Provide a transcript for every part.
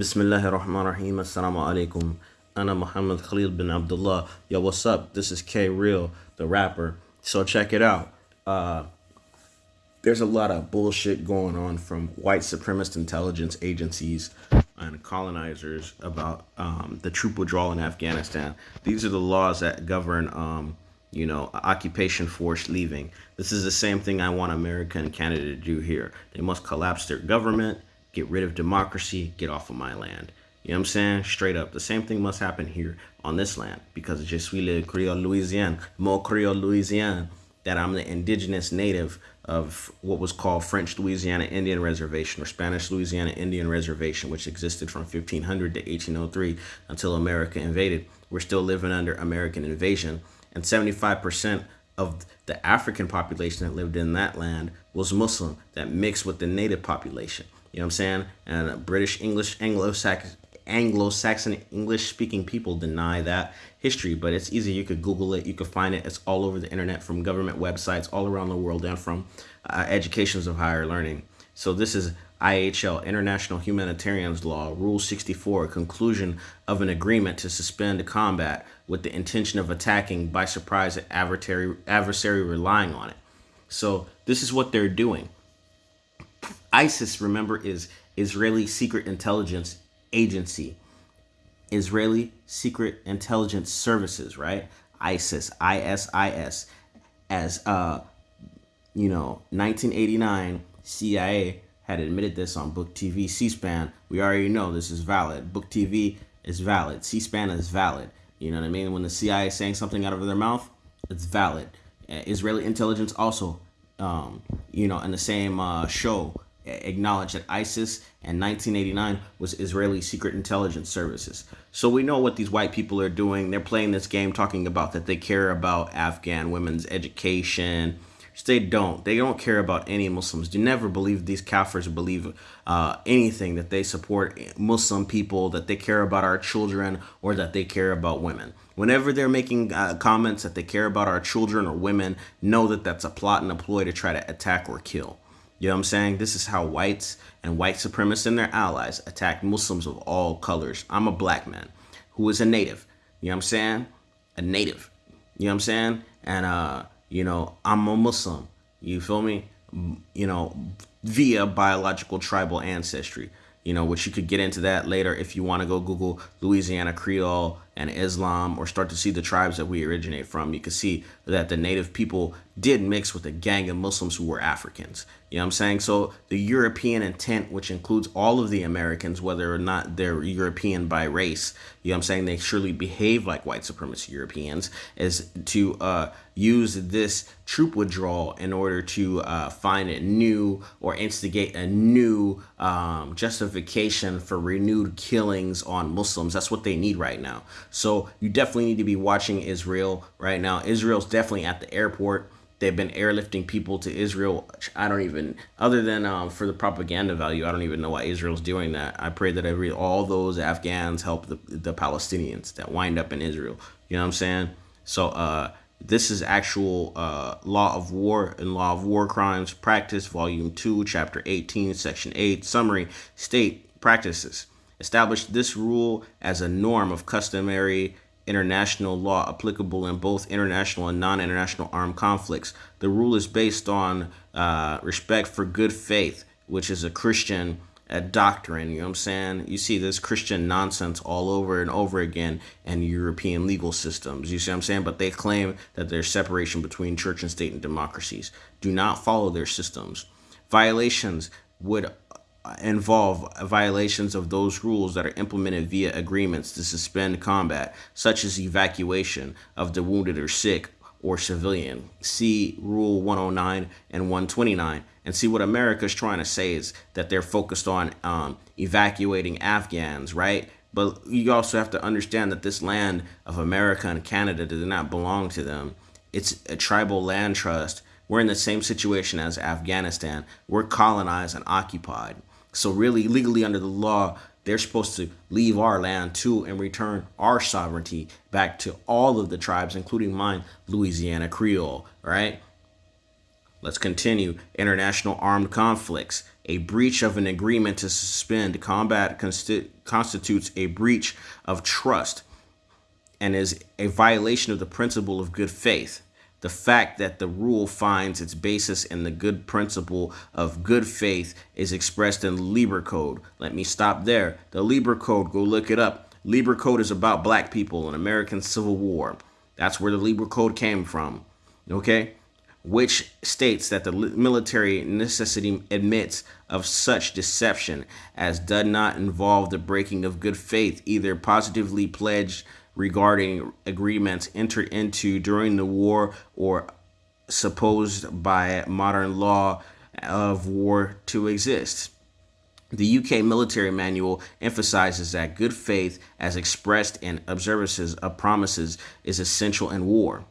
Bismillahir Rahmanir Rahim. Assalamu alaikum. Ana Muhammad Khalil bin Abdullah. Yo, what's up? This is K Real, the rapper. So check it out. Uh, there's a lot of bullshit going on from white supremacist intelligence agencies and colonizers about um, the troop withdrawal in Afghanistan. These are the laws that govern, um, you know, occupation force leaving. This is the same thing I want America and Canada to do here. They must collapse their government, get rid of democracy, get off of my land. You know what I'm saying? Straight up. The same thing must happen here on this land because je suis le Creole Louisiane, mo Creole Louisiane, that I'm the indigenous native of what was called French Louisiana Indian Reservation or Spanish Louisiana Indian Reservation, which existed from 1500 to 1803 until America invaded. We're still living under American invasion, and 75% of the African population that lived in that land was Muslim that mixed with the native population. You know what I'm saying? And British English Anglo-Saxon Anglo-Saxon English-speaking people deny that history, but it's easy. You could Google it. You could find it. It's all over the internet from government websites all around the world and from uh, educations of higher learning. So this is IHL, International Humanitarians Law, Rule 64, conclusion of an agreement to suspend combat with the intention of attacking by surprise adversary, adversary relying on it. So this is what they're doing. ISIS, remember, is Israeli Secret Intelligence agency, Israeli Secret Intelligence Services, right? ISIS, ISIS, as uh, you know, 1989 CIA had admitted this on Book TV, C-SPAN. We already know this is valid. Book TV is valid. C-SPAN is valid. You know what I mean? When the CIA is saying something out of their mouth, it's valid. Uh, Israeli intelligence also, um, you know, in the same uh, show acknowledged that ISIS in 1989 was Israeli Secret Intelligence Services. So we know what these white people are doing. They're playing this game talking about that they care about Afghan women's education. They don't. They don't care about any Muslims. Do never believe these Kafirs believe uh, anything that they support Muslim people, that they care about our children, or that they care about women. Whenever they're making uh, comments that they care about our children or women, know that that's a plot and a ploy to try to attack or kill. You know what I'm saying? This is how whites and white supremacists and their allies attack Muslims of all colors. I'm a black man who is a native. You know what I'm saying? A native. You know what I'm saying? And, uh, you know, I'm a Muslim. You feel me? You know, via biological tribal ancestry you know, which you could get into that later if you want to go Google Louisiana Creole and Islam or start to see the tribes that we originate from. You can see that the native people did mix with a gang of Muslims who were Africans. You know what I'm saying? So the European intent, which includes all of the Americans, whether or not they're European by race, you know what I'm saying? They surely behave like white supremacist Europeans, is to uh, use this troop withdrawal in order to uh, find a new or instigate a new um, justification for renewed killings on Muslims. That's what they need right now. So you definitely need to be watching Israel right now. Israel's definitely at the airport they've been airlifting people to Israel. I don't even, other than um, for the propaganda value, I don't even know why Israel's doing that. I pray that every all those Afghans help the, the Palestinians that wind up in Israel. You know what I'm saying? So uh, this is actual uh, law of war and law of war crimes practice, volume 2, chapter 18, section 8, summary, state practices. Established this rule as a norm of customary international law applicable in both international and non-international armed conflicts. The rule is based on uh, respect for good faith, which is a Christian uh, doctrine. You know what I'm saying? You see this Christian nonsense all over and over again in European legal systems. You see what I'm saying? But they claim that there's separation between church and state and democracies. Do not follow their systems. Violations would involve violations of those rules that are implemented via agreements to suspend combat, such as evacuation of the wounded or sick or civilian. See Rule 109 and 129 and see what America's trying to say is that they're focused on um, evacuating Afghans, right? But you also have to understand that this land of America and Canada does not belong to them. It's a tribal land trust. We're in the same situation as Afghanistan. We're colonized and occupied. So really, legally under the law, they're supposed to leave our land too and return our sovereignty back to all of the tribes, including mine, Louisiana Creole, right? Let's continue. International armed conflicts. A breach of an agreement to suspend combat consti- constitutes a breach of trust and is a violation of the principle of good faith. The fact that the rule finds its basis in the good principle of good faith is expressed in Lieber Code. Let me stop there. The Lieber Code, go look it up. Lieber Code is about black people in American Civil War. That's where the Lieber Code came from. Okay? Which states that the military necessity admits of such deception as does not involve the breaking of good faith, either positively pledged regarding agreements entered into during the war or supposed by modern law of war to exist. The UK military manual emphasizes that good faith, as expressed in observances of promises, is essential in war.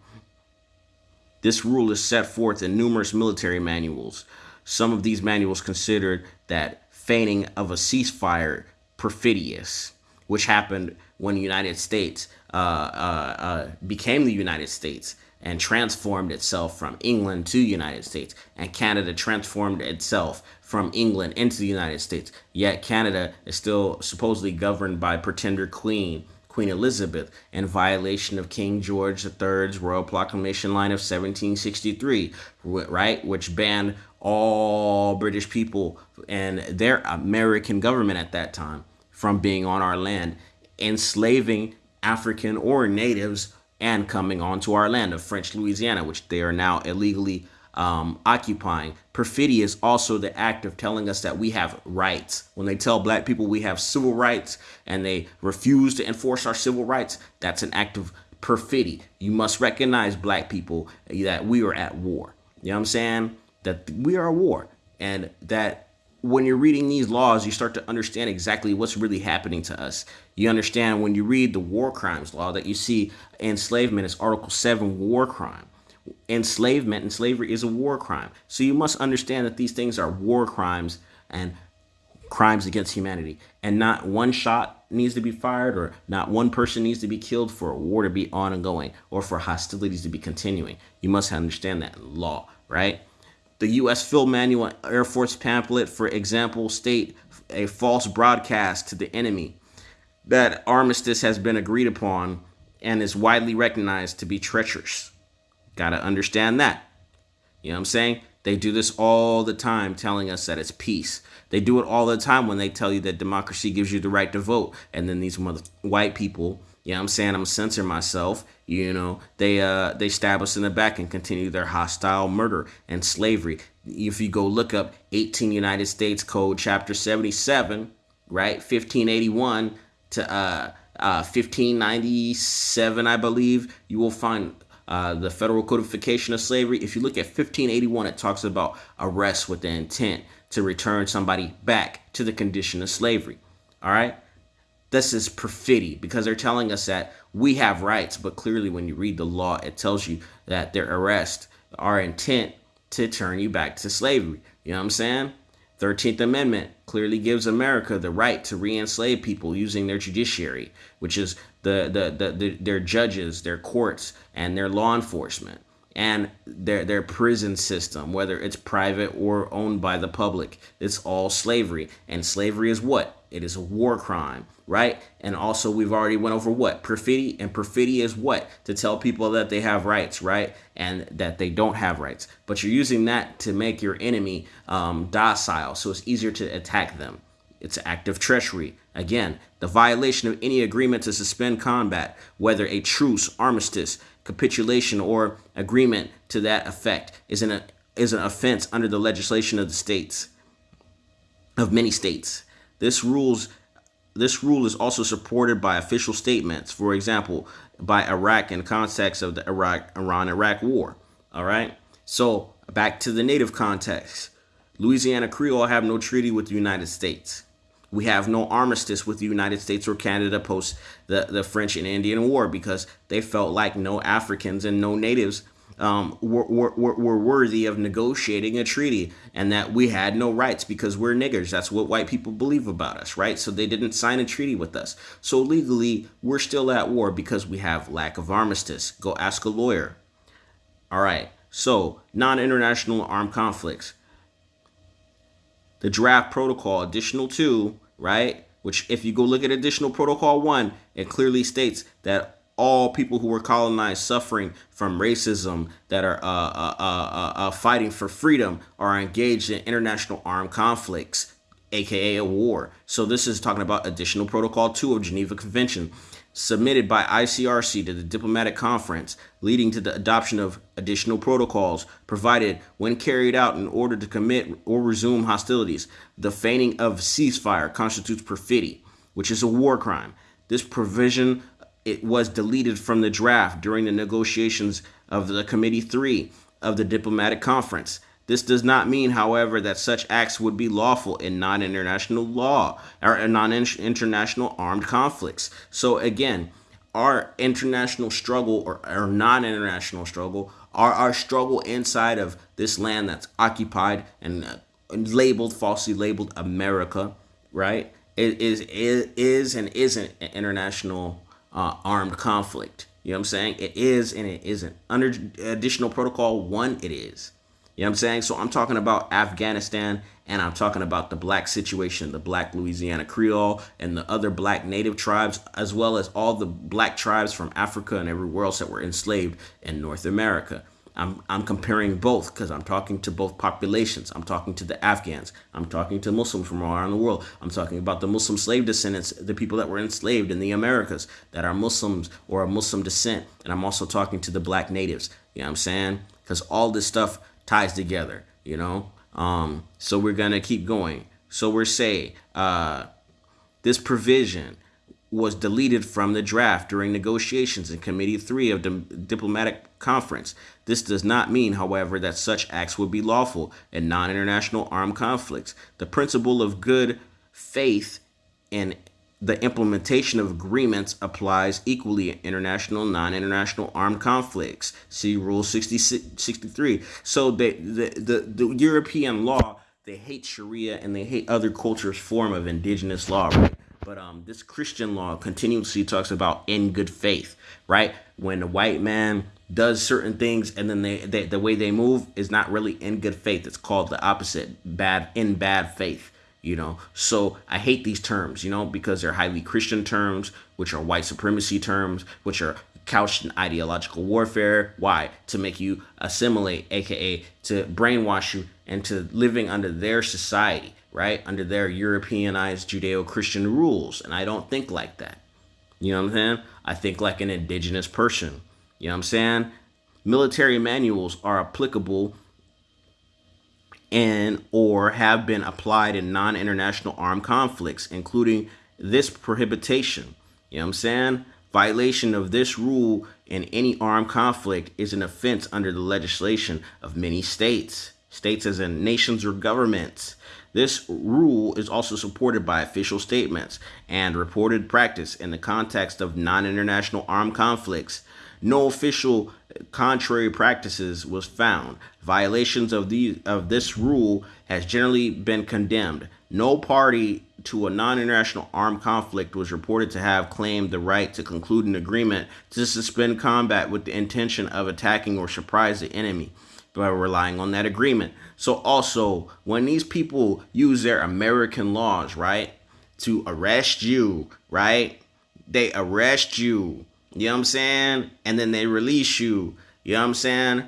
This rule is set forth in numerous military manuals. Some of these manuals considered that feigning of a ceasefire perfidious, which happened when the United States uh, uh, uh, became the United States and transformed itself from England to United States, and Canada transformed itself from England into the United States. Yet Canada is still supposedly governed by pretender queen Queen Elizabeth in violation of King George III's Royal Proclamation line of 1763, right, which banned all British people and their American government at that time from being on our land, enslaving African or natives and coming onto our land of French Louisiana, which they are now illegally um, occupying. Perfidy is also the act of telling us that we have rights. When they tell black people we have civil rights and they refuse to enforce our civil rights, that's an act of perfidy. You must recognize black people that we are at war. You know what I'm saying? That we are at war. And that when you're reading these laws, you start to understand exactly what's really happening to us. You understand when you read the war crimes law that you see enslavement is Article 7 war crime. Enslavement and slavery is a war crime. So you must understand that these things are war crimes and crimes against humanity. And not one shot needs to be fired or not one person needs to be killed for a war to be ongoing or for hostilities to be continuing. You must understand that law, right? The U.S. Field Manual Air Force pamphlet, for example, state a false broadcast to the enemy that armistice has been agreed upon and is widely recognized to be treacherous. Got to understand that. You know what I'm saying? They do this all the time, telling us that it's peace. They do it all the time when they tell you that democracy gives you the right to vote. And then these mother white people you know I'm saying? I'm censor myself. You know, they uh they stab us in the back and continue their hostile murder and slavery. If you go look up 18 United States Code chapter 77, right? 1581 to uh uh 1597, I believe, you will find uh, the federal codification of slavery. If you look at 1581, it talks about arrest with the intent to return somebody back to the condition of slavery. All right this is perfidy because they're telling us that we have rights, but clearly when you read the law, it tells you that their arrest are intent to turn you back to slavery. You know what I'm saying? 13th Amendment clearly gives America the right to re-enslave people using their judiciary, which is the, the, the, the their judges, their courts, and their law enforcement and their their prison system, whether it's private or owned by the public. It's all slavery. And slavery is what? It is a war crime, right? And also we've already went over what? Perfidy. And perfidy is what? To tell people that they have rights, right? And that they don't have rights. But you're using that to make your enemy um, docile, so it's easier to attack them. It's active treachery. Again, the violation of any agreement to suspend combat, whether a truce, armistice, capitulation, or agreement to that effect, is an, is an offense under the legislation of the states, of many states. This rules this rule is also supported by official statements, for example, by Iraq in context of the Iraq Iran-Iraq war. All right. So back to the native context. Louisiana Creole have no treaty with the United States. We have no armistice with the United States or Canada post the, the French and Indian War because they felt like no Africans and no natives um, were, were, were worthy of negotiating a treaty and that we had no rights because we're niggers. That's what white people believe about us, right? So they didn't sign a treaty with us. So legally, we're still at war because we have lack of armistice. Go ask a lawyer. All right. So non international armed conflicts. the draft protocol, additional two, right? Which, if you go look at additional protocol one, it clearly states that all people who were colonized suffering from racism that are uh, uh, uh, uh, uh fighting for freedom are engaged in international armed conflicts, aka a war. So this is talking about additional protocol 2 of Geneva Convention submitted by ICRC to the diplomatic conference, leading to the adoption of additional protocols provided when carried out in order to commit or resume hostilities. The feigning of ceasefire constitutes perfidy, which is a war crime. This provision it was deleted from the draft during the negotiations of the Committee 3 of the diplomatic conference. This does not mean, however, that such acts would be lawful in non international law or non international armed conflicts. So, again, our international struggle or our non international struggle, are our struggle inside of this land that's occupied and uh, labeled, falsely labeled America, right? It is, is, is and isn't an international uh, armed conflict. You know what I'm saying? It is and it isn't. Under additional protocol one, it is. You know what I'm saying? So I'm talking about Afghanistan and I'm talking about the black situation, the black Louisiana Creole and the other black native tribes, as well as all the black tribes from Africa and everywhere else that were enslaved in North America. I'm, I'm comparing both because I'm talking to both populations. I'm talking to the Afghans. I'm talking to Muslims from all around the world. I'm talking about the Muslim slave descendants, the people that were enslaved in the Americas that are Muslims or of Muslim descent. And I'm also talking to the black natives. You know what I'm saying? Because all this stuff ties together, you know? Um, so we're going to keep going. So we're saying uh, this provision was deleted from the draft during negotiations in Committee 3 of the Diplomatic Conference. This does not mean, however, that such acts would be lawful in non international armed conflicts. The principle of good faith and the implementation of agreements applies equally in international, non-international armed conflicts. See Rule 60, 63. So they, the, the, the European law, they hate Sharia and they hate other cultures' form of indigenous law, right? But um, this Christian law continuously talks about in good faith, right? When a white man does certain things and then they, they the way they move is not really in good faith. It's called the opposite, bad in bad faith you know so i hate these terms you know because they're highly christian terms which are white supremacy terms which are couched in ideological warfare why to make you assimilate aka to brainwash you into living under their society right under their europeanized judeo-christian rules and i don't think like that you know what i'm saying i think like an indigenous person you know what i'm saying military manuals are applicable and or have been applied in non-international armed conflicts, including this prohibition. You know what I'm saying? Violation of this rule in any armed conflict is an offense under the legislation of many states. States as in nations or governments. This rule is also supported by official statements and reported practice in the context of non-international armed conflicts. No official contrary practices was found. Violations of of this rule has generally been condemned. No party to a non-international armed conflict was reported to have claimed the right to conclude an agreement to suspend combat with the intention of attacking or surprise the enemy by relying on that agreement. So also, when these people use their American laws, right, to arrest you, right? They arrest you you know what I'm saying? And then they release you. You know what I'm saying?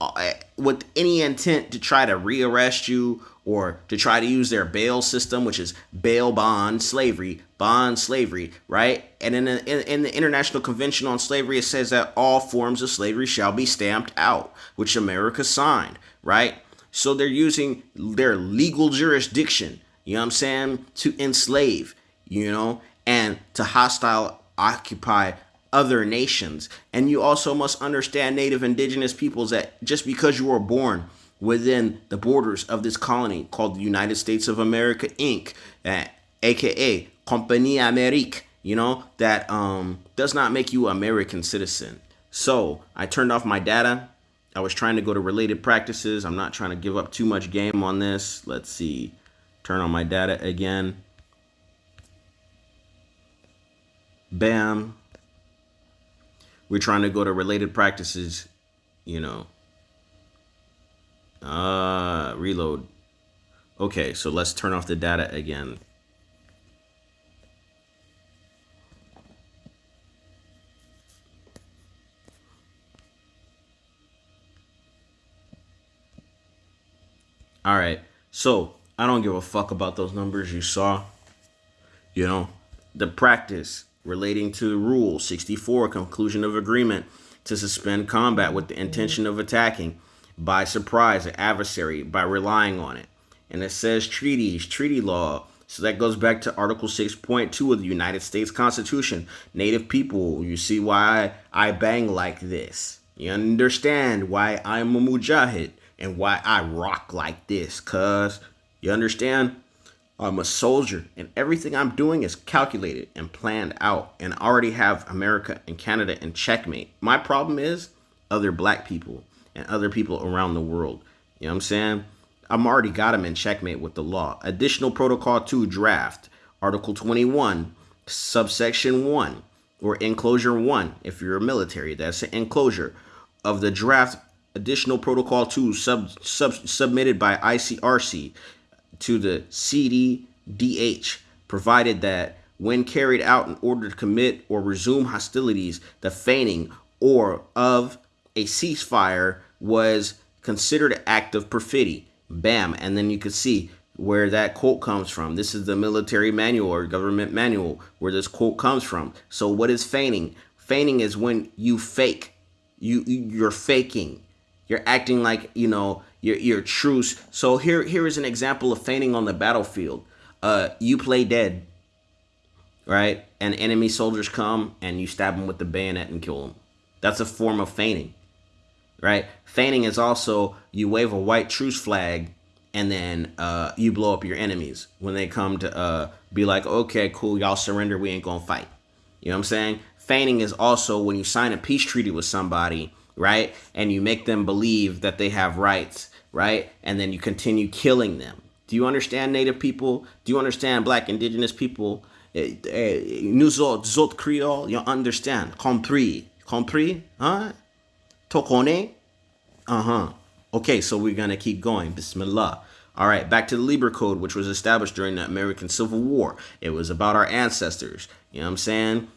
Uh, with any intent to try to rearrest you or to try to use their bail system, which is bail bond slavery, bond slavery, right? And in the, in, in the International Convention on Slavery, it says that all forms of slavery shall be stamped out, which America signed, right? So they're using their legal jurisdiction, you know what I'm saying, to enslave, you know, and to hostile occupy other nations. And you also must understand native indigenous peoples that just because you were born within the borders of this colony called the United States of America Inc., uh, aka Compagnie Amérique, you know, that um, does not make you American citizen. So I turned off my data. I was trying to go to related practices. I'm not trying to give up too much game on this. Let's see. Turn on my data again. bam we're trying to go to related practices you know uh reload Okay, so let's turn off the data again. All right. So I don't give a fuck about those numbers you saw. You know, the practice relating to Rule 64, conclusion of agreement to suspend combat with the intention of attacking by surprise an adversary by relying on it. And it says treaties, treaty law. So that goes back to Article 6.2 of the United States Constitution. Native people, you see why I bang like this. You understand why I'm a mujahid and why I rock like this, cuz you understand? I'm a soldier and everything I'm doing is calculated and planned out and already have America and Canada in checkmate. My problem is other black people and other people around the world. You know what I'm saying? I'm already got them in checkmate with the law. Additional Protocol 2 draft, Article 21, subsection 1, or enclosure 1, if you're a military, that's an enclosure of the draft additional protocol 2 sub, sub, submitted by ICRC to the CDDH provided that when carried out in order to commit or resume hostilities, the feigning or of a ceasefire was considered act of perfidy. Bam. And then you can see where that quote comes from. This is the military manual or government manual where this quote comes from. So what is feigning? Feigning is when you fake. You you're faking. You're acting like, you know, you're, you're truce. So here, here is an example of feigning on the battlefield. Uh, you play dead, right? And enemy soldiers come and you stab them with the bayonet and kill them. That's a form of feigning, right? Feigning is also you wave a white truce flag and then uh, you blow up your enemies when they come to uh, be like, okay, cool, y'all surrender, we ain't gonna fight. You know what I'm saying? Feigning is also when you sign a peace treaty with somebody right? And you make them believe that they have rights, right? And then you continue killing them. Do you understand Native people? Do you understand Black Indigenous people? Eh, eh, nous autres, Creole, you understand? Compris? Compris? Huh? Tokone? Uh-huh. Okay, so we're going to keep going. Bismillah. All right, back to the Lieber Code, which was established during the American Civil War. It was about our ancestors. You know what I'm saying?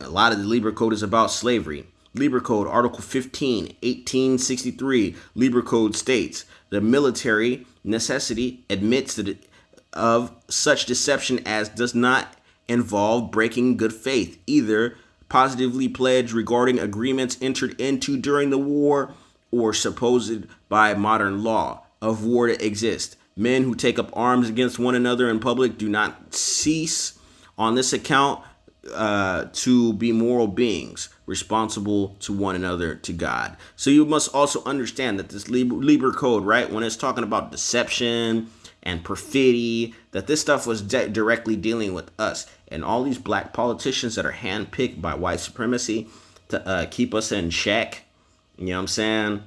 A lot of the Lieber Code is about slavery. Lieber Code, Article 15, 1863, Lieber Code states the military necessity admits that of such deception as does not involve breaking good faith, either positively pledged regarding agreements entered into during the war or supposed by modern law of war to exist. Men who take up arms against one another in public do not cease on this account uh, to be moral beings responsible to one another to God. So you must also understand that this Lieber code, right, when it's talking about deception and perfidy, that this stuff was directly dealing with us and all these black politicians that are handpicked by white supremacy to uh, keep us in check. You know what I'm saying?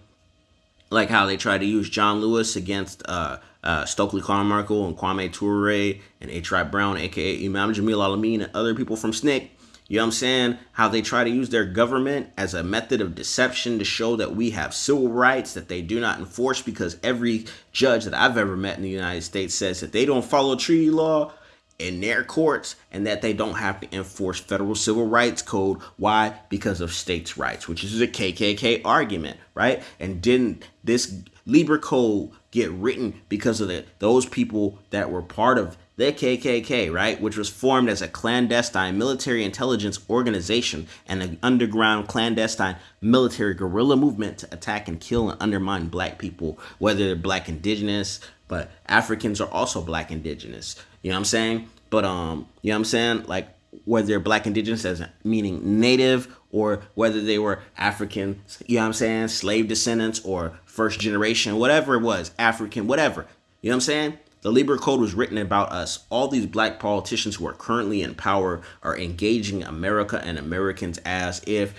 Like how they tried to use John Lewis against uh, uh, Stokely Carmichael and Kwame Ture and H. Brown, aka Imam Jamil Al-Amin, and other people from SNCC you know what I'm saying? How they try to use their government as a method of deception to show that we have civil rights that they do not enforce because every judge that I've ever met in the United States says that they don't follow treaty law in their courts and that they don't have to enforce federal civil rights code. Why? Because of states' rights, which is a KKK argument, right? And didn't this Lieber Code get written because of the, those people that were part of the KKK, right, which was formed as a clandestine military intelligence organization and an underground clandestine military guerrilla movement to attack and kill and undermine black people, whether they're black indigenous, but Africans are also black indigenous. You know what I'm saying? But um, you know what I'm saying? Like whether they're black indigenous as meaning native or whether they were African, you know what I'm saying, slave descendants or first generation, whatever it was, African, whatever. You know what I'm saying? The Lieber Code was written about us. All these black politicians who are currently in power are engaging America and Americans as if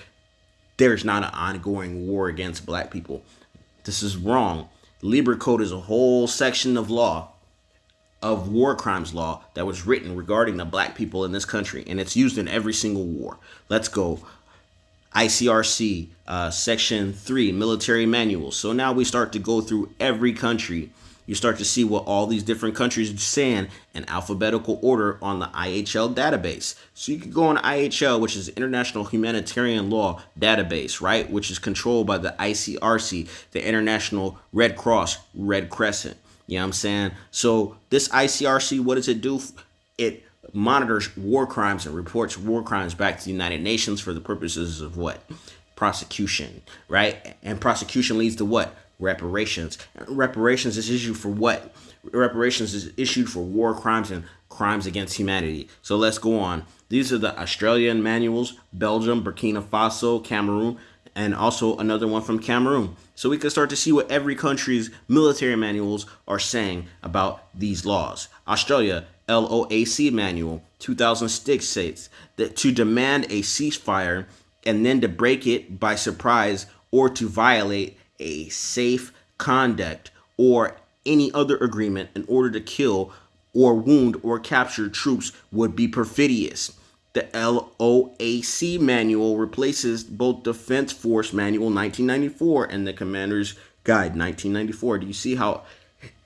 there's not an ongoing war against black people. This is wrong. Lieber Code is a whole section of law, of war crimes law, that was written regarding the black people in this country, and it's used in every single war. Let's go. ICRC, uh, Section 3, Military Manual. So now we start to go through every country you start to see what all these different countries are saying in alphabetical order on the IHL database. So you can go on IHL, which is International Humanitarian Law Database, right? Which is controlled by the ICRC, the International Red Cross, Red Crescent. You know what I'm saying? So this ICRC, what does it do? It monitors war crimes and reports war crimes back to the United Nations for the purposes of what? Prosecution, right? And prosecution leads to what? Reparations. Reparations is issued for what? Reparations is issued for war crimes and crimes against humanity. So let's go on. These are the Australian manuals, Belgium, Burkina Faso, Cameroon, and also another one from Cameroon. So we can start to see what every country's military manuals are saying about these laws. Australia, LOAC manual 2006 states that to demand a ceasefire and then to break it by surprise or to violate a safe conduct or any other agreement in order to kill or wound or capture troops would be perfidious. The LOAC manual replaces both Defense Force Manual 1994 and the Commander's Guide 1994. Do you see how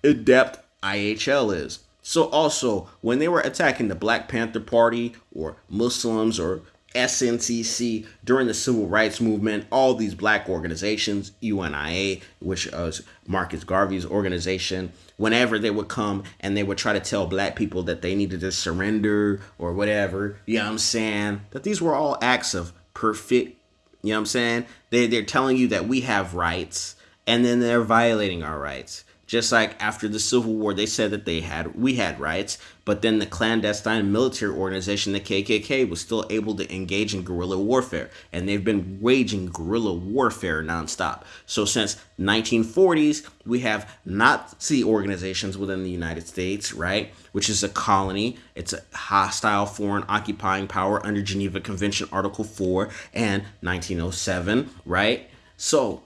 adept IHL is? So also, when they were attacking the Black Panther Party or Muslims or SNCC during the civil rights movement, all these black organizations, UNIA, which was Marcus Garvey's organization, whenever they would come and they would try to tell black people that they needed to surrender or whatever, you know what I'm saying? That these were all acts of perfect, you know what I'm saying? They, they're telling you that we have rights and then they're violating our rights. Just like after the Civil War, they said that they had we had rights, but then the clandestine military organization, the KKK, was still able to engage in guerrilla warfare, and they've been waging guerrilla warfare nonstop. So since 1940s, we have Nazi organizations within the United States, right, which is a colony. It's a hostile foreign occupying power under Geneva Convention Article 4 and 1907, right? So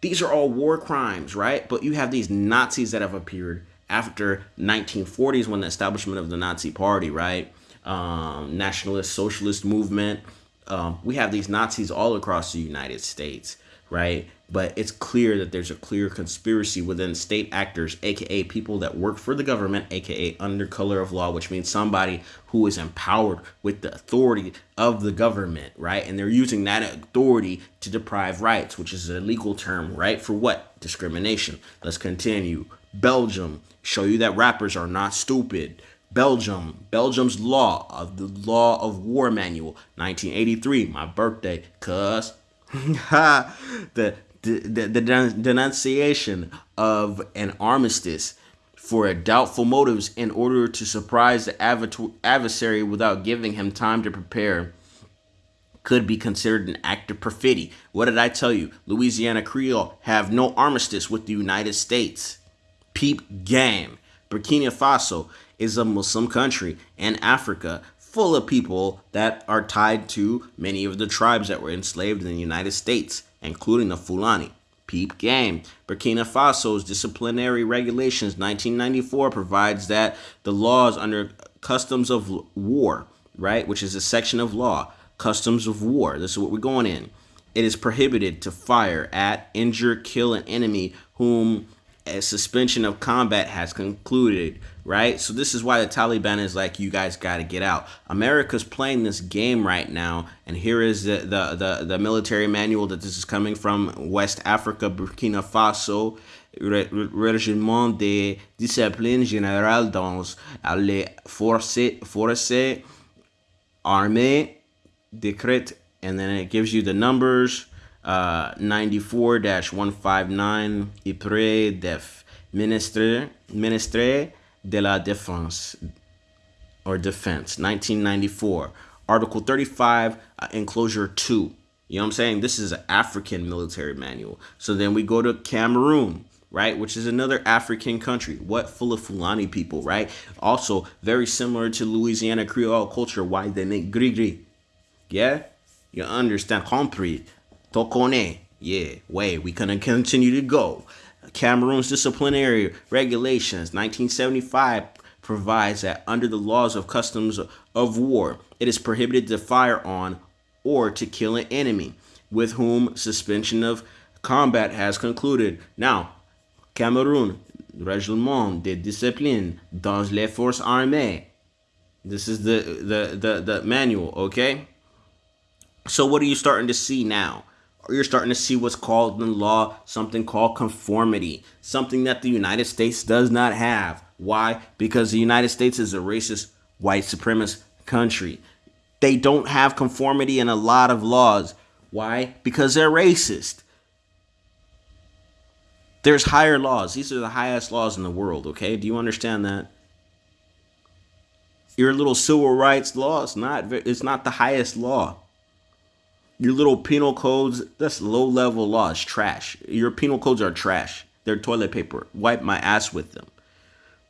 these are all war crimes, right? But you have these Nazis that have appeared after 1940s when the establishment of the Nazi Party, right? Um, nationalist socialist movement. Um, we have these Nazis all across the United States, right? But it's clear that there's a clear conspiracy within state actors, aka people that work for the government, aka under color of law, which means somebody who is empowered with the authority of the government, right? And they're using that authority to deprive rights, which is a legal term, right? For what? Discrimination. Let's continue. Belgium, show you that rappers are not stupid. Belgium, Belgium's law of the law of war manual, 1983, my birthday, cuz. the the, the, denunciation of an armistice for doubtful motives in order to surprise the adversary without giving him time to prepare could be considered an act of perfidy. What did I tell you? Louisiana Creole have no armistice with the United States. Peep game. Burkina Faso is a Muslim country in Africa full of people that are tied to many of the tribes that were enslaved in the United States including the Fulani. Peep game. Burkina Faso's disciplinary regulations 1994 provides that the laws under customs of war, right, which is a section of law, customs of war. This is what we're going in. It is prohibited to fire at, injure, kill an enemy whom suspension of combat has concluded, right? So this is why the Taliban is like, you guys got to get out. America's playing this game right now, and here is the, the, the, the military manual that this is coming from West Africa, Burkina Faso, Règlement de discipline générale dans les forces, forces armées décrète, and then it gives you the numbers, uh, 94-159 Ypres def Ministre, Ministre de la Défense or Defense 1994 Article 35 uh, Enclosure 2 you know what I'm saying? This is an African military manual. So then we go to Cameroon right which is another African country. What full of Fulani people right? Also very similar to Louisiana Creole culture why they make gris yeah? You understand? Compris Tokone. Yeah, way. We gonna continue to go. Cameroon's disciplinary regulations, 1975, provides that under the laws of customs of war, it is prohibited to fire on or to kill an enemy with whom suspension of combat has concluded. Now, Cameroon, règlement de discipline dans les forces armées. This is the, the, the, the manual, okay? So what are you starting to see now? You're starting to see what's called in law something called conformity, something that the United States does not have. Why? Because the United States is a racist, white supremacist country. They don't have conformity in a lot of laws. Why? Because they're racist. There's higher laws. These are the highest laws in the world, okay? Do you understand that? Your little civil rights law is not it's not the highest law. Your little penal codes, that's low level laws, trash. Your penal codes are trash. They're toilet paper. Wipe my ass with them.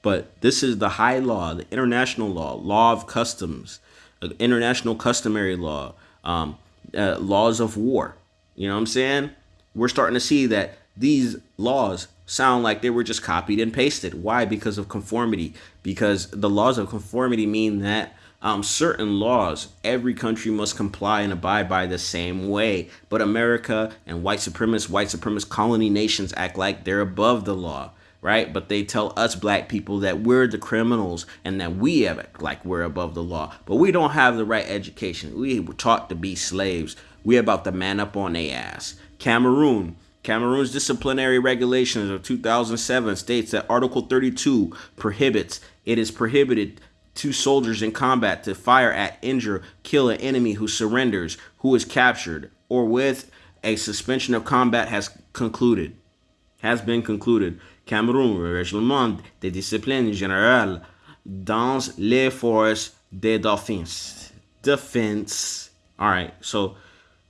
But this is the high law, the international law, law of customs, uh, international customary law, um, uh, laws of war. You know what I'm saying? We're starting to see that these laws sound like they were just copied and pasted. Why? Because of conformity. Because the laws of conformity mean that um, certain laws every country must comply and abide by the same way. But America and white supremacist, white supremacist colony nations act like they're above the law, right? But they tell us black people that we're the criminals and that we have like we're above the law. But we don't have the right education. We were taught to be slaves. We about to man up on their ass. Cameroon. Cameroon's disciplinary regulations of 2007 states that Article 32 prohibits it is prohibited to soldiers in combat to fire at, injure, kill an enemy who surrenders, who is captured, or with a suspension of combat has concluded. Has been concluded. Cameroun, règlement de discipline générale dans les forces de défense. Defense. All right, so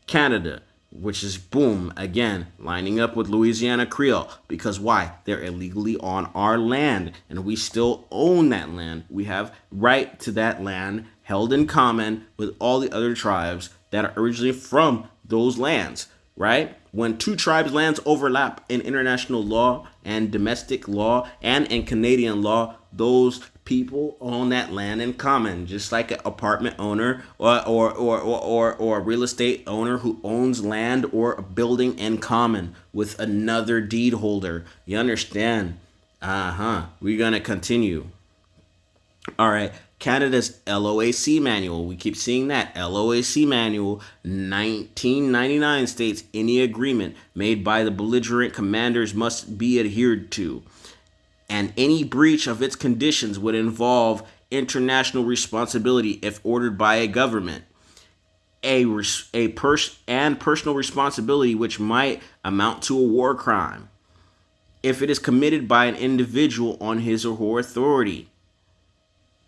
Canada which is boom again lining up with Louisiana Creole. Because why? They're illegally on our land and we still own that land. We have right to that land held in common with all the other tribes that are originally from those lands right? When two tribes lands overlap in international law and domestic law and in Canadian law those people own that land in common, just like an apartment owner or or or or, or, a real estate owner who owns land or a building in common with another deed holder. You understand? Uh-huh. We're gonna continue. All right. Canada's LOAC manual. We keep seeing that. LOAC manual 1999 states any agreement made by the belligerent commanders must be adhered to and any breach of its conditions would involve international responsibility if ordered by a government. A a pers- and personal responsibility which might amount to a war crime if it is committed by an individual on his or her authority.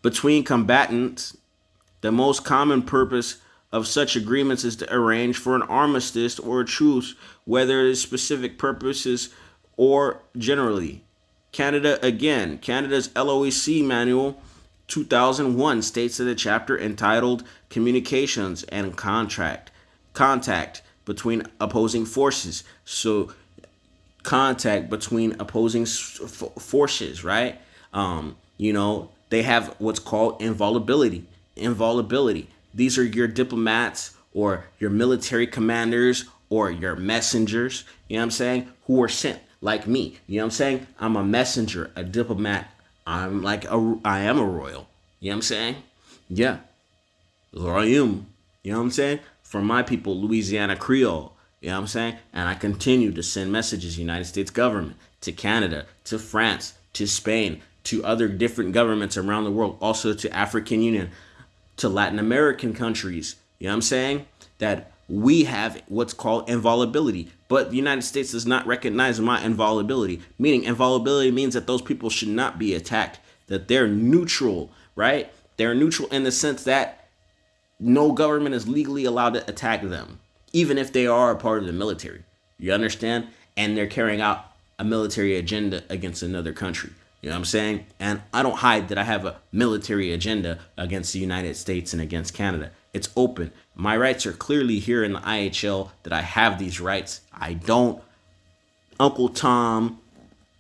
Between combatants the most common purpose of such agreements is to arrange for an armistice or a truce whether it is specific purposes or generally Canada again. Canada's LOAC manual 2001 states that a chapter entitled Communications and Contract Contact between opposing forces. So contact between opposing forces, right? Um, you know, they have what's called invulnerability. Invulnerability. These are your diplomats or your military commanders or your messengers, you know what I'm saying, who are sent like me. You know what I'm saying? I'm a messenger, a diplomat. I'm like a, I am a royal. You know what I'm saying? Yeah. Royum. You know what I'm saying? For my people, Louisiana Creole. You know what I'm saying? And I continue to send messages, United States government, to Canada, to France, to Spain, to other different governments around the world, also to African Union, to Latin American countries. You know what I'm saying? That we have what's called invulnerability. But the United States does not recognize my invulnerability, meaning invulnerability means that those people should not be attacked, that they're neutral, right? They're neutral in the sense that no government is legally allowed to attack them, even if they are a part of the military. You understand? And they're carrying out a military agenda against another country. You know what I'm saying? And I don't hide that I have a military agenda against the United States and against Canada. It's open. My rights are clearly here in the IHL that I have these rights. I don't, Uncle Tom,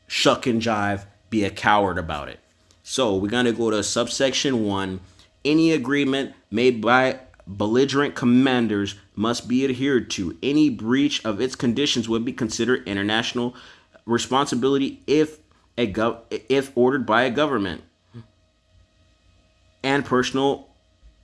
shuck and jive, be a coward about it. So we're going to go to subsection 1. Any agreement made by belligerent commanders must be adhered to. Any breach of its conditions would be considered international responsibility if a gov- if ordered by a government, and personal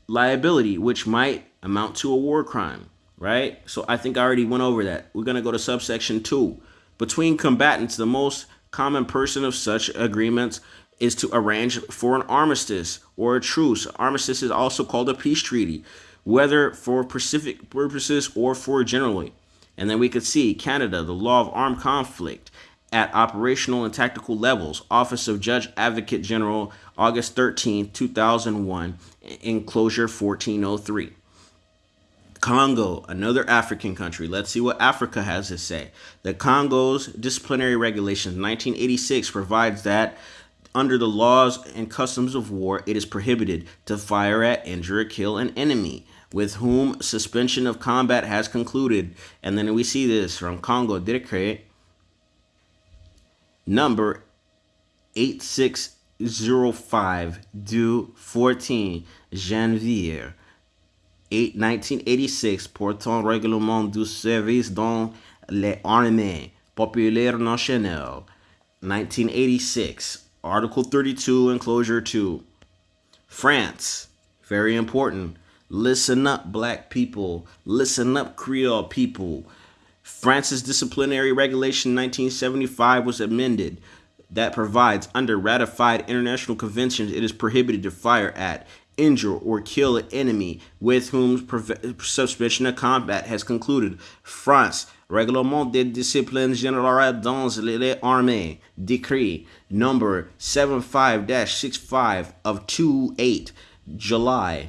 liability, which might amount to a war crime, right? So I think I already went over that. We're going to go to subsection 2. Between combatants, the most common person of such agreements is to arrange for an armistice or a truce. Armistice is also called a peace treaty, whether for specific purposes or for generally. And then we could see Canada, the law of armed conflict at operational and tactical levels, Office of Judge Advocate General, August 13, 2001, enclosure 1403. Congo, another African country. Let's see what Africa has to say. The Congo's disciplinary regulations 1986 provides that under the laws and customs of war, it is prohibited to fire at, injure, or kill an enemy with whom suspension of combat has concluded. And then we see this from Congo Decree number 8605 du 14 janvier 8, 1986 portant règlement du service dans les armées populaires nationales 1986 article 32 enclosure 2 france very important. Listen up black people. Listen up creole people. France's disciplinary regulation 1975 was amended that provides under ratified international conventions it is prohibited to fire at injure or kill an enemy with whom suspension of combat has concluded. France, Règlement des disciplines générales dans les armées, decree number 75-65 of 28 July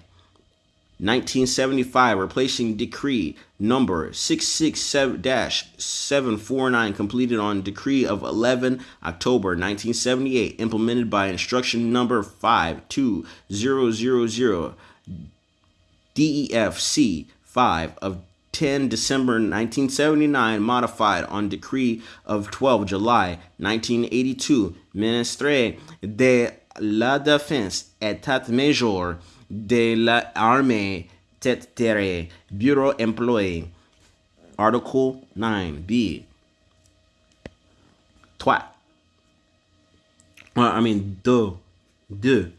1975, replacing decree number 667-749, completed on decree of 11 October 1978, implemented by instruction number 52000 DEFC 5 of 10 December 1979, modified on decree of 12 July 1982, Ministre de la Défense, État Major de l'armée terre bureau employé article 9b toi well, i mean deux. Deux.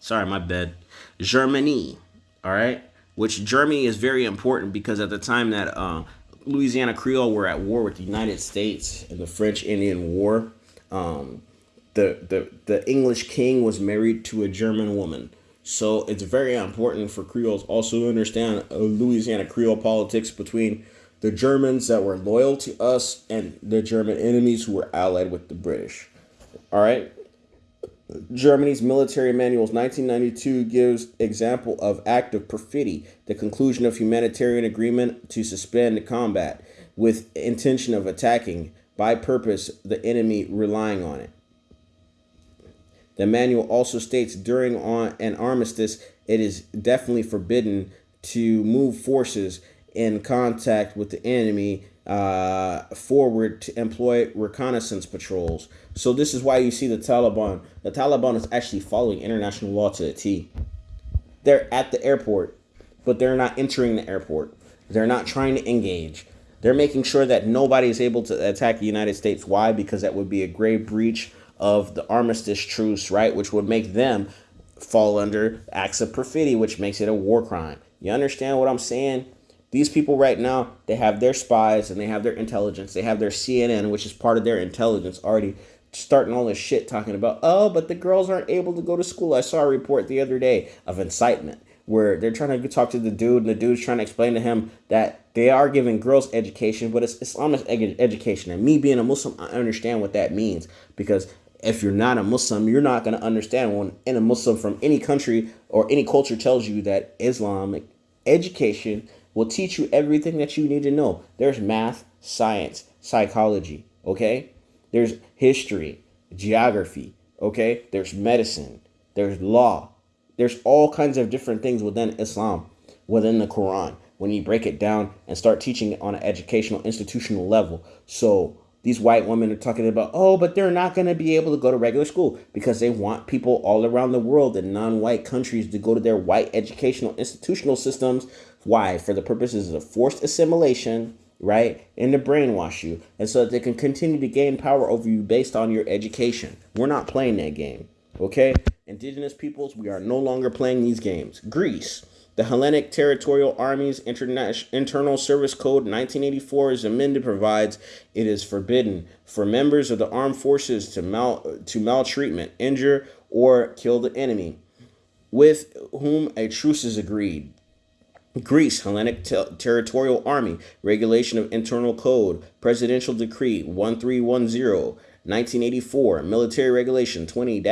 Sorry my bad. Germany all right? Which germany is very important because at the time that uh, louisiana creole were at war with the united states in the french indian war um, the, the, the english king was married to a german woman so it's very important for Creoles also to understand Louisiana Creole politics between the Germans that were loyal to us and the German enemies who were allied with the British. All right. Germany's military manuals 1992 gives example of act of perfidy, the conclusion of humanitarian agreement to suspend the combat with intention of attacking by purpose the enemy relying on it. The manual also states during on an armistice, it is definitely forbidden to move forces in contact with the enemy uh, forward to employ reconnaissance patrols. So this is why you see the Taliban. The Taliban is actually following international law to the T. They're at the airport, but they're not entering the airport. They're not trying to engage. They're making sure that nobody is able to attack the United States. Why? Because that would be a grave breach of the armistice truce, right? Which would make them fall under acts of perfidy, which makes it a war crime. You understand what I'm saying? These people right now, they have their spies and they have their intelligence. They have their CNN, which is part of their intelligence, already starting all this shit talking about, oh, but the girls aren't able to go to school. I saw a report the other day of incitement where they're trying to talk to the dude, and the dude's trying to explain to him that they are giving girls education, but it's Islamic education. And me being a Muslim, I understand what that means because if you're not a Muslim, you're not going to understand when in a Muslim from any country or any culture tells you that Islamic education will teach you everything that you need to know. There's math, science, psychology, okay? There's history, geography, okay? There's medicine, there's law. There's all kinds of different things within Islam, within the Quran, when you break it down and start teaching it on an educational, institutional level. So, these white women are talking about, oh, but they're not going to be able to go to regular school because they want people all around the world in non white countries to go to their white educational institutional systems. Why? For the purposes of forced assimilation right? And to brainwash you, and so that they can continue to gain power over you based on your education. We're not playing that game, okay? Indigenous peoples, we are no longer playing these games. Greece. The Hellenic Territorial Army's Interna- Internal Service Code 1984 is amended provides it is forbidden for members of the armed forces to mal to maltreatment, injure, or kill the enemy with whom a truce is agreed. Greece, Hellenic Territorial Army, Regulation of Internal Code, Presidential Decree 1310, 1984, Military Regulation 20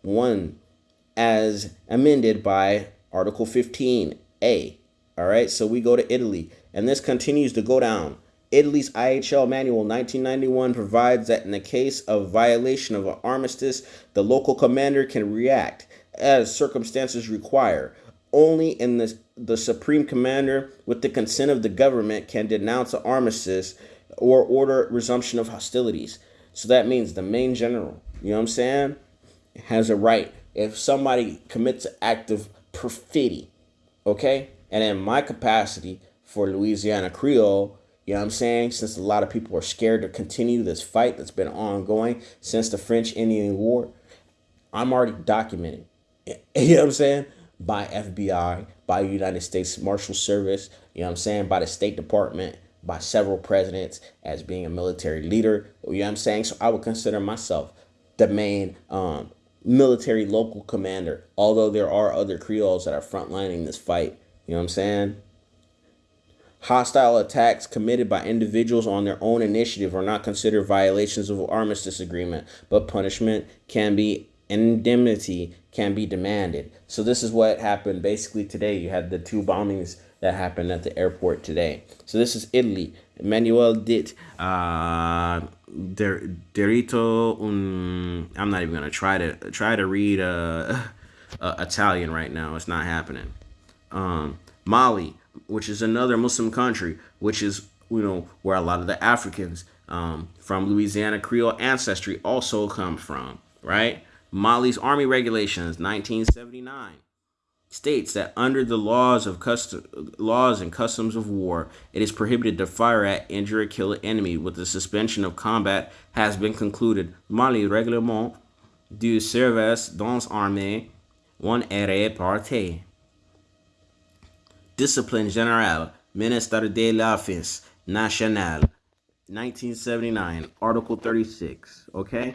1, as amended by Article 15A. All right, so we go to Italy, and this continues to go down. Italy's IHL Manual 1991 provides that in the case of violation of an armistice, the local commander can react as circumstances require. Only in the, the supreme commander, with the consent of the government, can denounce an armistice or order resumption of hostilities. So that means the main general, you know what I'm saying, has a right. If somebody commits an act of perfidy, okay, and in my capacity for Louisiana Creole, you know what I'm saying? Since a lot of people are scared to continue this fight that's been ongoing since the French Indian War, I'm already documented. You know what I'm saying? By FBI, by United States Marshal Service, you know what I'm saying? By the State Department, by several presidents as being a military leader. You know what I'm saying? So I would consider myself the main um, military local commander, although there are other Creoles that are frontlining this fight. You know what I'm saying? Hostile attacks committed by individuals on their own initiative are not considered violations of armistice agreement, but punishment can be indemnity can be demanded. So this is what happened basically today. You had the two bombings that happened at the airport today. So this is Italy. Manuel dit uh, der, derito. I'm not even gonna try to try to read uh, uh, Italian right now. It's not happening. Um, Mali, which is another Muslim country, which is you know where a lot of the Africans um, from Louisiana Creole ancestry also come from, right? Mali's Army Regulations 1979 states that under the laws of custom, laws and customs of war, it is prohibited to fire at, injure, or kill an enemy. With the suspension of combat has been concluded. Mali Règlement du service dans armée one erré parte. Discipline Générale, Ministère de la Défense Nationale, 1979, Article 36. Okay?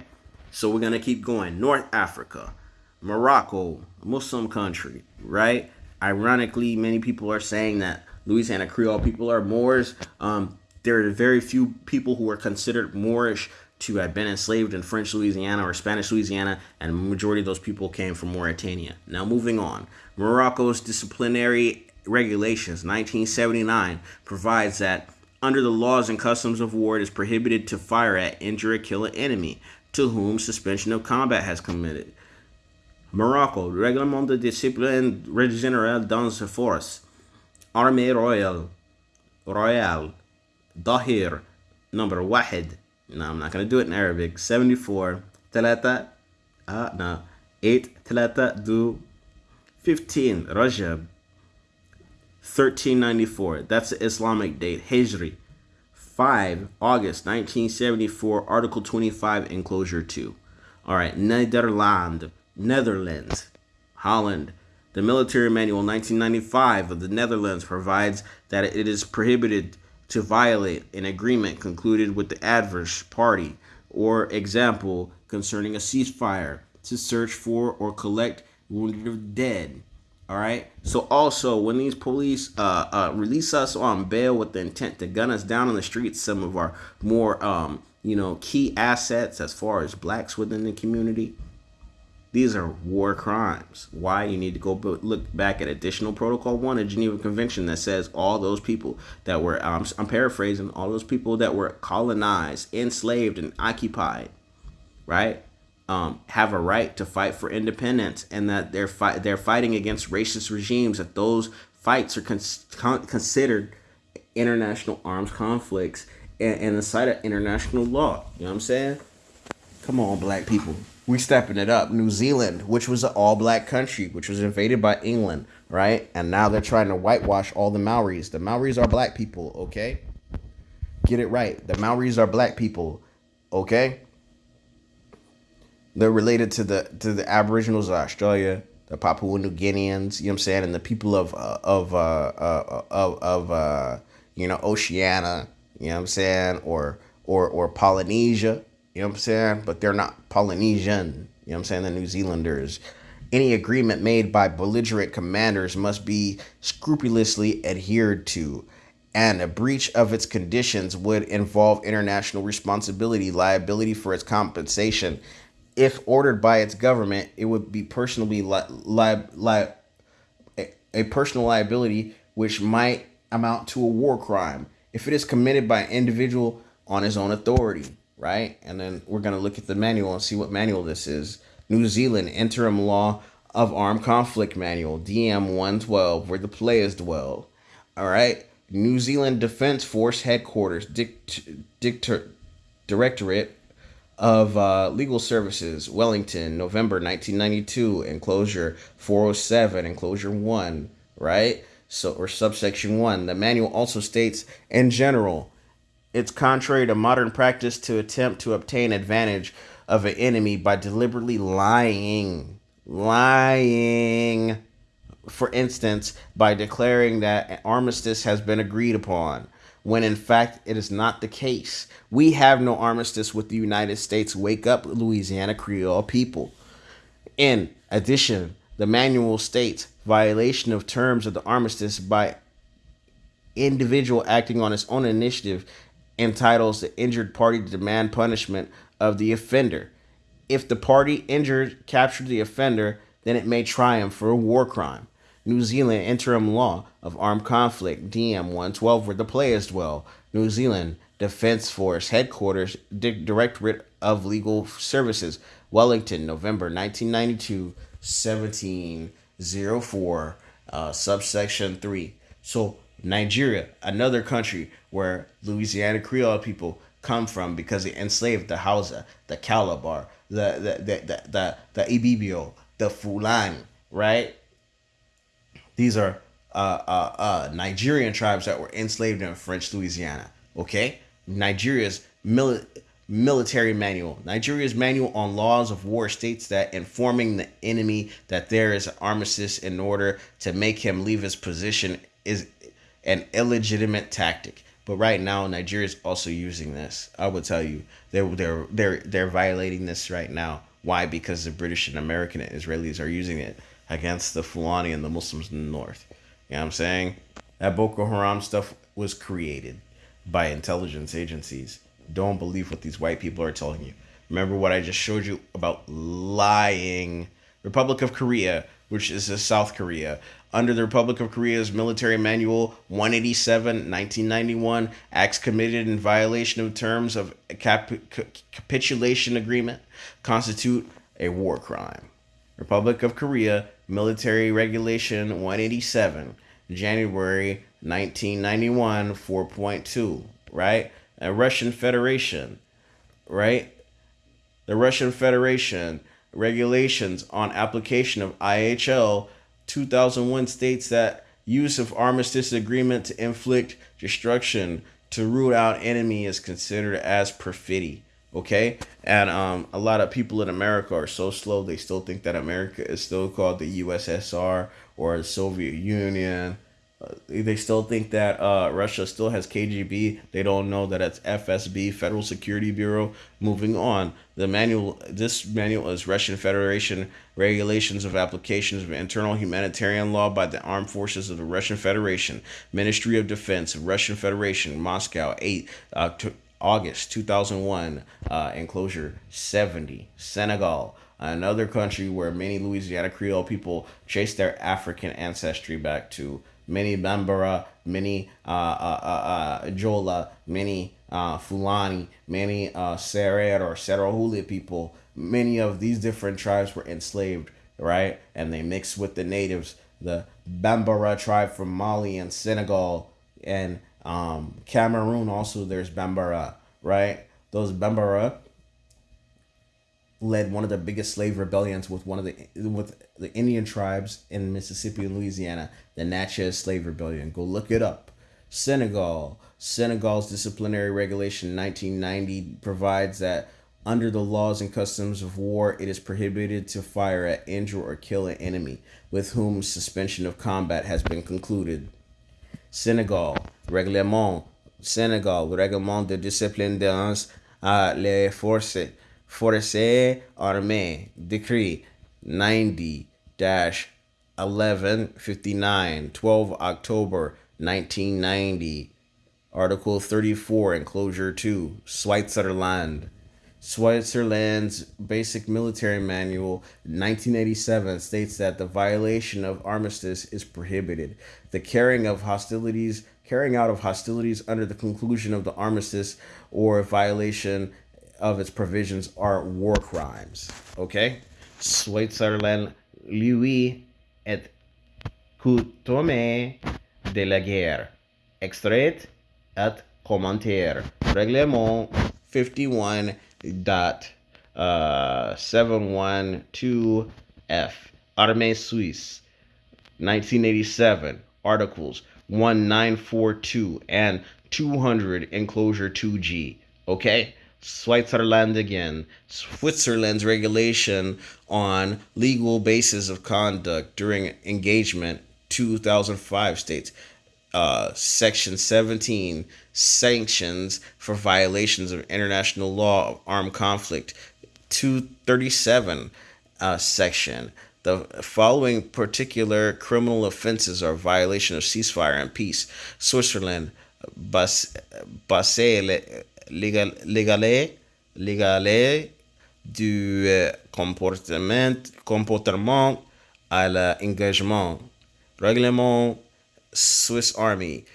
So we're gonna keep going. North Africa, Morocco, Muslim country, right? Ironically, many people are saying that Louisiana Creole people are Moors. Um, there are very few people who are considered Moorish to have been enslaved in French Louisiana or Spanish Louisiana, and the majority of those people came from Mauritania. Now, moving on, Morocco's disciplinary regulations, 1979, provides that under the laws and customs of war, it is prohibited to fire at, injure, or kill an enemy to whom suspension of combat has committed. Morocco, Règlement de discipline générale dans la force. Armée Royale, Royale, Dahir, number Wahid. No, I'm not going to do it in Arabic. 74, Talata, uh, no, 8, Talata, do 15, Rajab, 1394. That's the Islamic date, Hijri. 5, August 1974, Article 25, Enclosure 2. All right, Netherlands, Netherlands, Holland. The Military Manual 1995 of the Netherlands provides that it is prohibited to violate an agreement concluded with the adverse party or example concerning a ceasefire to search for or collect wounded or dead all right. So also, when these police uh, uh, release us on bail with the intent to gun us down on the streets, some of our more um, you know key assets as far as blacks within the community, these are war crimes. Why you need to go look back at Additional Protocol One of Geneva Convention that says all those people that were um, I'm paraphrasing all those people that were colonized, enslaved, and occupied, right? um, have a right to fight for independence and that they're fight they're fighting against racist regimes that those fights are con- considered international arms conflicts and, and the site of international law you know what i'm saying come on black people we stepping it up new zealand which was an all black country which was invaded by england right and now they're trying to whitewash all the maoris the maoris are black people okay Get it right. The Maoris are black people. Okay? They're related to the to the Aboriginals of Australia, the Papua New Guineans, you know what I'm saying, and the people of uh, of uh, uh, of of uh, you know Oceania, you know what I'm saying, or or or Polynesia, you know what I'm saying, but they're not Polynesian, you know what I'm saying, the New Zealanders. Any agreement made by belligerent commanders must be scrupulously adhered to, and a breach of its conditions would involve international responsibility, liability for its compensation. If ordered by its government, it would be personally li- li- li- a, a personal liability which might amount to a war crime if it is committed by an individual on his own authority, right? And then we're going to look at the manual and see what manual this is. New Zealand Interim Law of Armed Conflict Manual, DM 112, where the players dwell. All right. New Zealand Defense Force Headquarters, Dict- Directorate of uh, Legal Services, Wellington, November 1992, enclosure 407, enclosure 1, right? So, or subsection 1. The manual also states, in general, it's contrary to modern practice to attempt to obtain advantage of an enemy by deliberately lying. Lying. For instance, by declaring that an armistice has been agreed upon, when in fact it is not the case. We have no armistice with the United States. Wake up, Louisiana Creole people. In addition, the manual states violation of terms of the armistice by individual acting on its own initiative entitles the injured party to demand punishment of the offender. If the party injured captured the offender, then it may try him for a war crime. New Zealand interim law of armed conflict, DM 112, where the players dwell. New Zealand Defense Force Headquarters, Di- Directorate of Legal Services, Wellington, November 1992, 1704, uh, subsection 3. So, Nigeria, another country where Louisiana Creole people come from because they enslaved the Hausa, the Calabar, the the the the the, the Ibibio, the Fulani, right? These are uh, uh, uh, Nigerian tribes that were enslaved in French Louisiana. Okay, Nigeria's mili- military manual. Nigeria's manual on laws of war states that informing the enemy that there is an armistice in order to make him leave his position is an illegitimate tactic. But right now, Nigeria is also using this. I would tell you, they're they're they're they're violating this right now. Why? Because the British and American and Israelis are using it against the Fulani and the Muslims in the north. You know what I'm saying? That Boko Haram stuff was created by intelligence agencies. Don't believe what these white people are telling you. Remember what I just showed you about lying. Republic of Korea, which is a South Korea, under the Republic of Korea's Military Manual 187, 1991, acts committed in violation of terms of cap- capitulation agreement constitute a war crime. Republic of Korea Military Regulation 187, January 1991, 4.2, right? A Russian Federation, right? The Russian Federation regulations on application of IHL 2001 states that use of armistice agreement to inflict destruction to root out enemy is considered as perfidy okay? And um, a lot of people in america are so slow they still think that america is still called the ussr or the soviet union they still think that uh, Russia still has KGB. They don't know that it's FSB, Federal Security Bureau. Moving on, the manual. This manual is Russian Federation regulations of applications of internal humanitarian law by the armed forces of the Russian Federation, Ministry of Defense Russian Federation, Moscow, eight. Uh, August 2001, uh, enclosure 70, Senegal, another country where many Louisiana Creole people trace their African ancestry back to many Bambara, many uh, uh, uh, uh, Jola, many uh, Fulani, many uh, Serer or Serahuli people. Many of these different tribes were enslaved, right? And they mixed with the natives. The Bambara tribe from Mali and Senegal and um, Cameroon, also there's Bambara, right? Those Bambara led one of the biggest slave rebellions with one of the with the Indian tribes in Mississippi and Louisiana, the Natchez Slave Rebellion. Go look it up. Senegal. Senegal's disciplinary regulation 1990 provides that under the laws and customs of war, it is prohibited to fire at, injure, or kill an enemy with whom suspension of combat has been concluded. Senegal, règlement. Senegal, règlement de discipline dans uh, les forces, forces armées, decree 90 1159, 12 October 1990. Article 34, Enclosure 2, Switzerland. Switzerland's Basic Military Manual, 1987, states that the violation of armistice is prohibited. The carrying of hostilities, carrying out of hostilities under the conclusion of the armistice, or violation of its provisions are war crimes. Okay, Switzerland, lui et coutume de la guerre. Extrait et commentaire. Règlement 51 dot uh, 712 F. Armée Suisse, 1987. Articles 1942 and 200, enclosure 2G. Okay? Switzerland again. Switzerland's regulation on legal basis of conduct during engagement 2005 states uh, section 17 sanctions for violations of international law of armed conflict 237 uh, section the following particular criminal offenses are violation of ceasefire and peace switzerland bas, légal, légalé, légalé du euh, comportement, comportement à l'engagement. Règlement Swiss Army,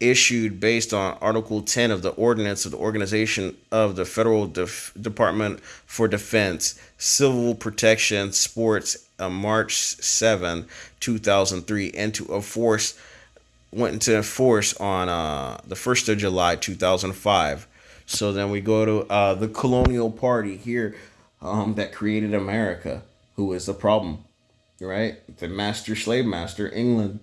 issued based on Article 10 of the Ordinance of the Organization of the Federal Def- Department for Defense, Civil Protection, Sports, uh, March 7, 2003, into a force went into force on uh, the 1st of July 2005. So then we go to uh, the colonial party here um, that created America, who is the problem, right? The master slave master, England.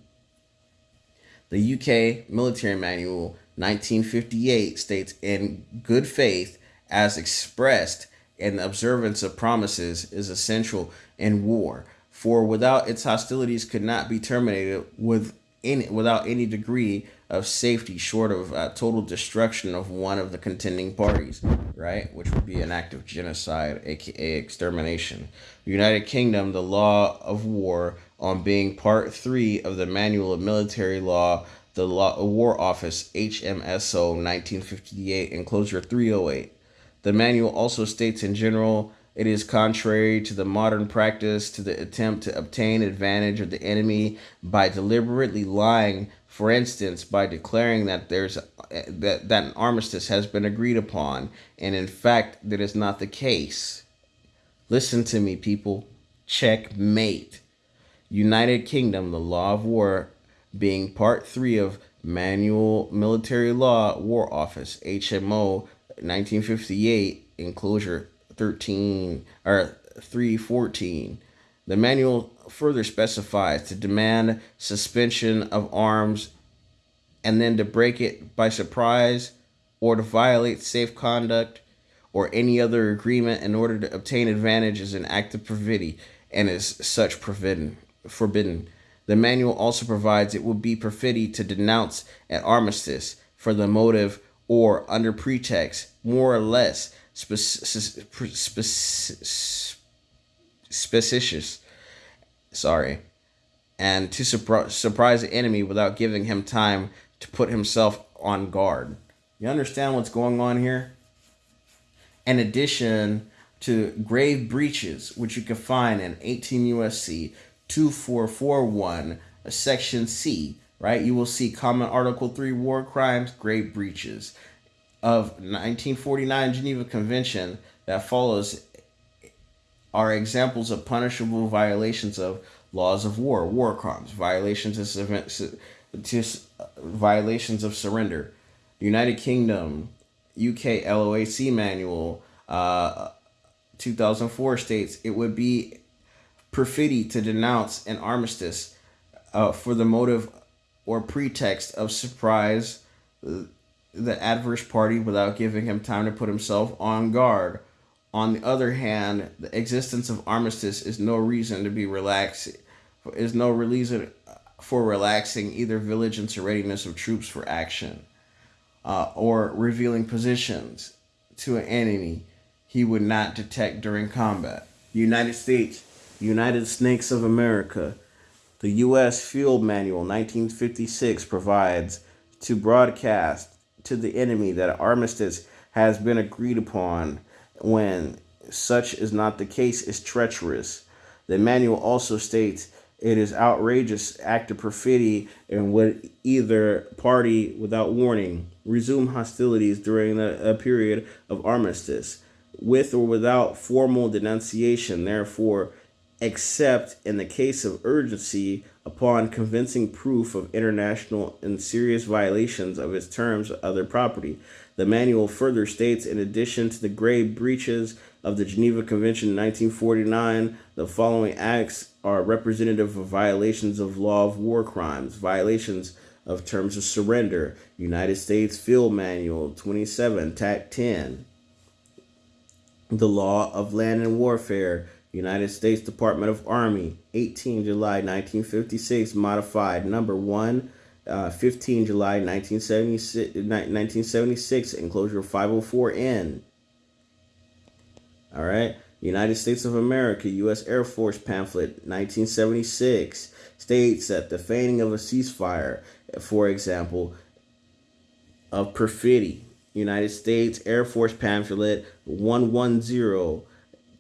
The UK military manual 1958 states in good faith as expressed and the observance of promises is essential in war for without its hostilities could not be terminated with any without any degree of safety short of uh, total destruction of one of the contending parties right? Which would be an act of genocide aka extermination. The united kingdom the law of war on being part 3 of the manual of military law the law war office hmso 1958 enclosure 308 the manual also states in general it is contrary to the modern practice to the attempt to obtain advantage of the enemy by deliberately lying, for instance, by declaring that there's eh, that, that an armistice has been agreed upon, and in fact that is not the case. Listen to me, people. Checkmate. United Kingdom, the law of war, being part three of Manual Military Law War Office, HMO 1958, enclosure 13 or 314. The manual further specifies to demand suspension of arms and then to break it by surprise or to violate safe conduct or any other agreement in order to obtain advantage is an act of perfidy and is such forbidden. forbidden. The manual also provides it will be perfidy to denounce an armistice for the motive or under pretext, more or less, specious, sorry, and to surpri- surprise the enemy without giving him time to put himself on guard. You understand what's going on here? In addition to grave breaches, which you can find in 18 USC 2441, section C, right? You will see Common Article 3 war crimes, grave breaches of 1949 Geneva Convention that follows are examples of punishable violations of laws of war, war crimes, violations of violations of surrender. United Kingdom UK LOAC manual uh, 2004 states it would be perfidy to denounce an armistice uh, for the motive or pretext of surprise the adverse party without giving him time to put himself on guard. On the other hand, the existence of armistice is no reason to be relaxed. Is no reason for relaxing either vigilance or readiness of troops for action, uh, or revealing positions to an enemy he would not detect during combat. United States, United Snakes of America, the U.S. Field Manual 1956 provides to broadcast to the enemy that armistice has been agreed upon when such is not the case is treacherous. The manual also states it is outrageous act of perfidy and would either party without warning resume hostilities during a period of armistice with or without formal denunciation therefore except in the case of urgency upon convincing proof of international and serious violations of its terms of other property. The manual further states, in addition to the grave breaches of the Geneva Convention in 1949, the following acts are representative of violations of law of war crimes, violations of terms of surrender, United States Field Manual 27, TAC 10, the law of land and warfare, United States Department of Army, 18 July 1956, modified number 1, uh, 15 July 1976, 1976 enclosure 504N. All right. United States of America, U.S. Air Force pamphlet, 1976, states that the feigning of a ceasefire, for example, of perfidy. United States Air Force pamphlet 110,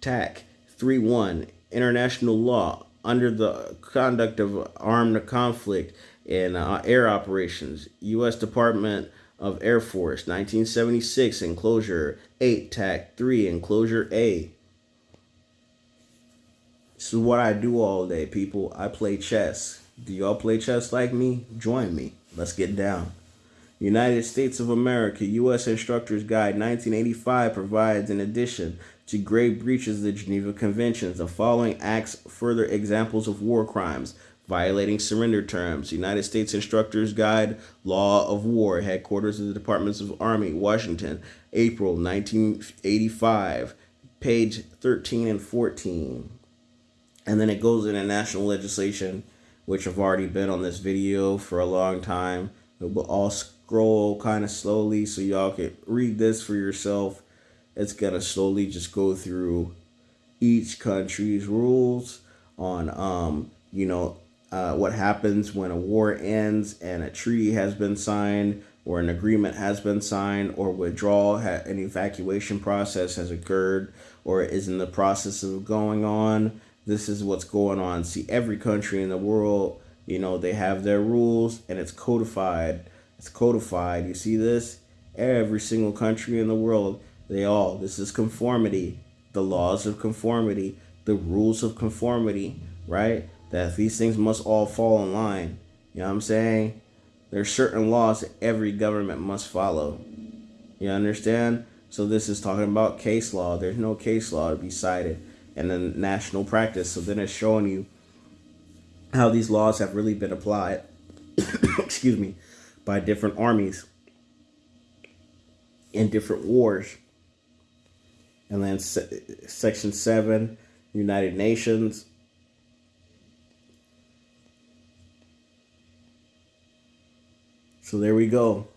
TAC 3.1 International Law under the conduct of armed conflict in uh, air operations. U.S. Department of Air Force 1976 Enclosure 8 TAC 3 Enclosure A. This is what I do all day, people. I play chess. Do y'all play chess like me? Join me. Let's get down. United States of America U.S. Instructor's Guide 1985 provides, in addition to grave breaches of the Geneva Conventions, the following acts further examples of war crimes violating surrender terms. United States Instructor's Guide, Law of War, headquarters of the Departments of Army, Washington, April 1985, page 13 and 14. And then it goes into national legislation, which have already been on this video for a long time. But all scroll kind of slowly so y'all can read this for yourself. It's going to slowly just go through each country's rules on, um, you know, uh, what happens when a war ends and a treaty has been signed or an agreement has been signed or withdrawal, ha- an evacuation process has occurred or is in the process of going on. This is what's going on. See, every country in the world, you know, they have their rules and it's codified it's codified. You see this? Every single country in the world, they all, this is conformity. The laws of conformity, the rules of conformity, right? That these things must all fall in line. You know what I'm saying? There's certain laws that every government must follow. You understand? So this is talking about case law. There's no case law to be cited. And then national practice. So then it's showing you how these laws have really been applied. Excuse me by different armies in different wars. And then se- Section 7, United Nations. So there we go.